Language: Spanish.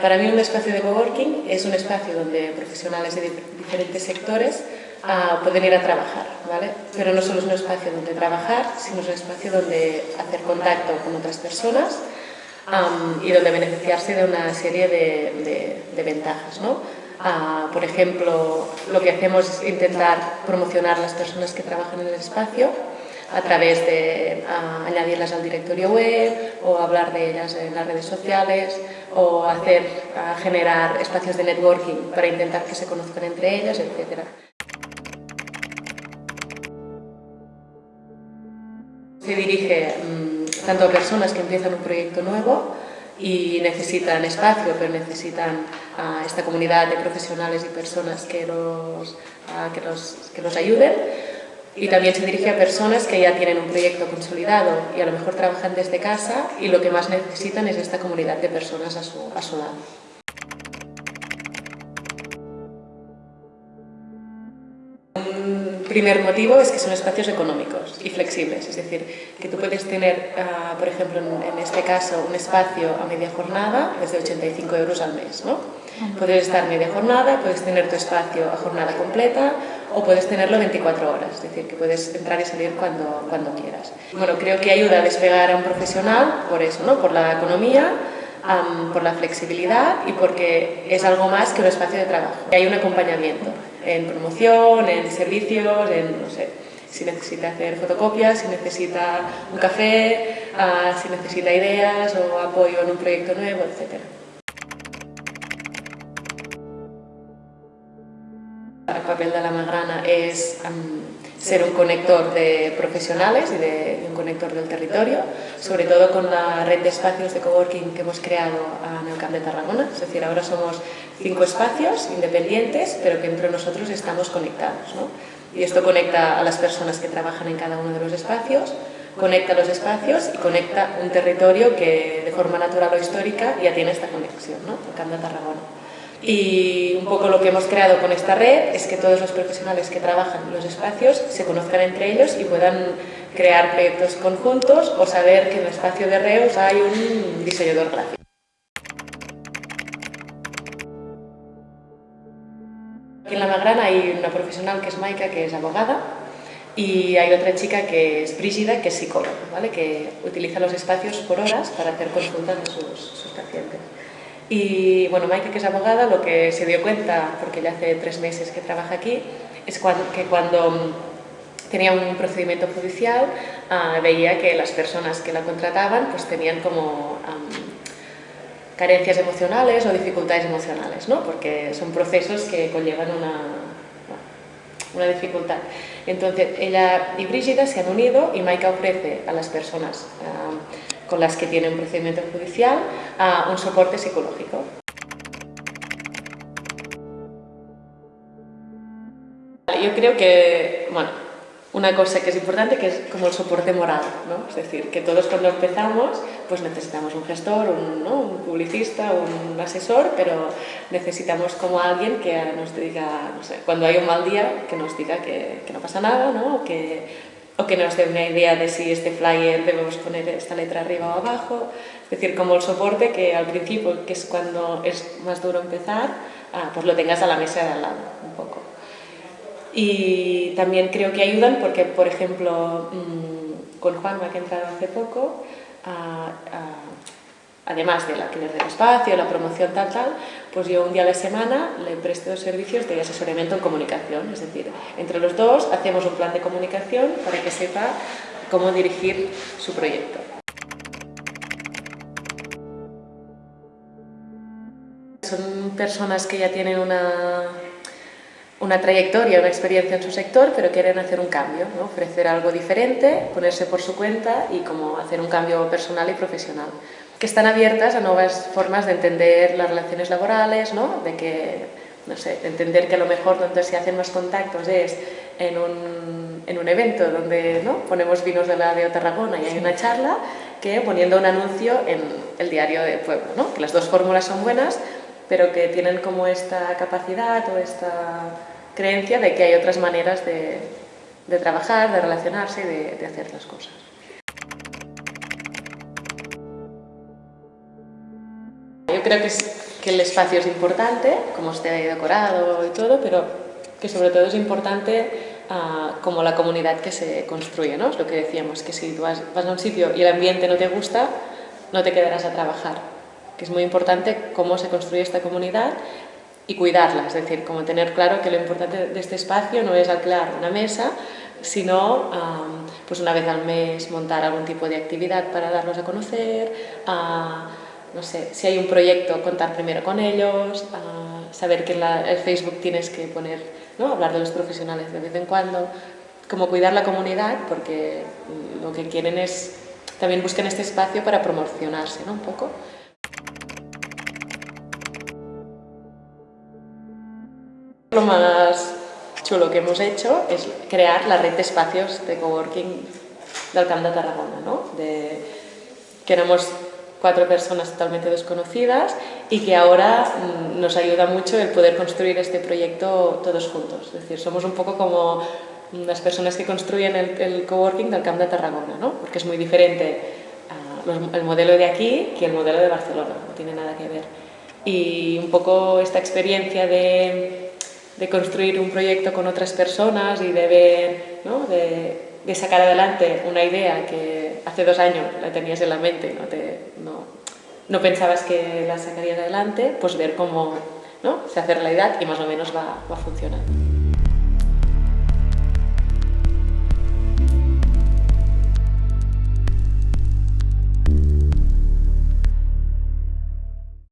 Para mí un espacio de coworking es un espacio donde profesionales de diferentes sectores uh, pueden ir a trabajar, ¿vale? Pero no solo es un espacio donde trabajar, sino es un espacio donde hacer contacto con otras personas um, y donde beneficiarse de una serie de, de, de ventajas, ¿no? Uh, por ejemplo, lo que hacemos es intentar promocionar las personas que trabajan en el espacio, a través de añadirlas al directorio web o hablar de ellas en las redes sociales o hacer, generar espacios de networking para intentar que se conozcan entre ellas, etc. Se dirige mmm, tanto a personas que empiezan un proyecto nuevo y necesitan espacio, pero necesitan uh, esta comunidad de profesionales y personas que los, que los, que los ayuden, y también se dirige a personas que ya tienen un proyecto consolidado y a lo mejor trabajan desde casa y lo que más necesitan es esta comunidad de personas a su, a lado. Primer motivo es que son espacios económicos y flexibles, es decir, que tú puedes tener, uh, por ejemplo, en, en, este caso, un espacio a media jornada desde 85 euros al mes, ¿no? Puedes estar media jornada, puedes tener tu espacio a jornada completa o puedes tenerlo 24 horas, es decir, que puedes entrar y salir cuando, cuando quieras. Bueno, creo que ayuda a despegar a un profesional por eso, ¿no? por la economía, um, por la flexibilidad y porque es algo más que un espacio de trabajo. Hay un acompañamiento en promoción, en servicios, en, no sé, si necesita hacer fotocopias, si necesita un café, uh, si necesita ideas o apoyo en un proyecto nuevo, etcétera. El papel de la Magrana es um, ser un conector de profesionales y de, un conector del territorio, sobre todo con la red de espacios de coworking que hemos creado en el Camp de Tarragona. Es decir, ahora somos cinco espacios independientes, pero que entre nosotros estamos conectados. ¿no? Y esto conecta a las personas que trabajan en cada uno de los espacios, conecta los espacios y conecta un territorio que de forma natural o histórica ya tiene esta conexión, ¿no? el Camp de Tarragona. Y un poco lo que hemos creado con esta red es que todos los profesionales que trabajan en los espacios se conozcan entre ellos y puedan crear proyectos conjuntos o saber que en el espacio de Reus hay un diseñador gráfico. Aquí en La Magrana hay una profesional que es Maika, que es abogada, y hay otra chica que es Brígida, que es psicóloga, ¿vale? que utiliza los espacios por horas para hacer consultas de sus, sus pacientes. Y bueno, Maike, que es abogada, lo que se dio cuenta, porque ya hace tres meses que trabaja aquí, es que cuando mm, tenía un procedimiento judicial uh, veía que las personas que la contrataban pues tenían como um, carencias emocionales o dificultades emocionales, ¿no? porque son procesos que conllevan una, una dificultad. Entonces, ella y Brígida se han unido y Maika ofrece a las personas um, con las que tiene un procedimiento judicial a un soporte psicológico. Yo creo que, bueno, una cosa que es importante que es como el soporte moral, ¿no? Es decir, que todos cuando empezamos pues necesitamos un gestor, un, ¿no? un publicista, un asesor, pero necesitamos como alguien que nos diga, cuando hay un mal día, que nos diga que, que no pasa nada, ¿no? que o que nos dé una idea de si este flyer debemos poner esta letra arriba o abajo, es decir, como el soporte que al principio, que es cuando es más duro empezar, ah, pues lo tengas a la mesa de al lado, un poco. Y también creo que ayudan porque, por ejemplo, mmm, con Juanma, que ha entrado hace poco, ah, ah, además del alquiler del espacio, la promoción tal, tal, pues yo un día a la semana le presto servicios de asesoramiento en comunicación, es decir, entre los dos hacemos un plan de comunicación para que sepa cómo dirigir su proyecto. Son personas que ya tienen una, una trayectoria, una experiencia en su sector, pero quieren hacer un cambio, ofrecer algo diferente, ponerse por su cuenta y como hacer un cambio personal y profesional que están abiertas a nuevas formas de entender las relaciones laborales, ¿no? de que, no sé, entender que a lo mejor donde se hacen más contactos es en un, en un evento donde ¿no? ponemos vinos de la de Tarragona y hay una charla, que poniendo un anuncio en el diario de pueblo, ¿no? que las dos fórmulas son buenas, pero que tienen como esta capacidad o esta creencia de que hay otras maneras de, de trabajar, de relacionarse y de, de hacer las cosas. Yo creo que es que el espacio es importante, como esté decorado y todo, pero que sobre todo es importante uh, como la comunidad que se construye, ¿no? Es lo que decíamos, que si tú vas, vas a un sitio y el ambiente no te gusta, no te quedarás a trabajar. Que es muy importante cómo se construye esta comunidad y cuidarla, es decir, como tener claro que lo importante de este espacio no es alquilar una mesa, sino um, pues una vez al mes montar algún tipo de actividad para darlos a conocer, uh, no sé, si hay un proyecto, contar primero con ellos, uh, saber que en la, Facebook tienes que poner, ¿no? hablar de los profesionales de vez en cuando, como cuidar la comunidad, porque lo que quieren es, también buscan este espacio para promocionarse, ¿no? Un poco. Lo más chulo que hemos hecho es crear la red de espacios de coworking del Camp de Tarragona, ¿no? De, que éramos cuatro personas totalmente desconocidas y que ahora mm, nos ayuda mucho el poder construir este proyecto todos juntos. Es decir, somos un poco como las personas que construyen el, el coworking del Camp de Tarragona, ¿no? porque es muy diferente uh, los, el modelo de aquí que el modelo de Barcelona, no tiene nada que ver. Y un poco esta experiencia de de construir un proyecto con otras personas y de ver, ¿no? de, de, sacar adelante una idea que hace dos años la tenías en la mente, no, te, no pensabas que la sacarías adelante, pues ver cómo ¿no? se hace realidad y más o menos va, va funcionando.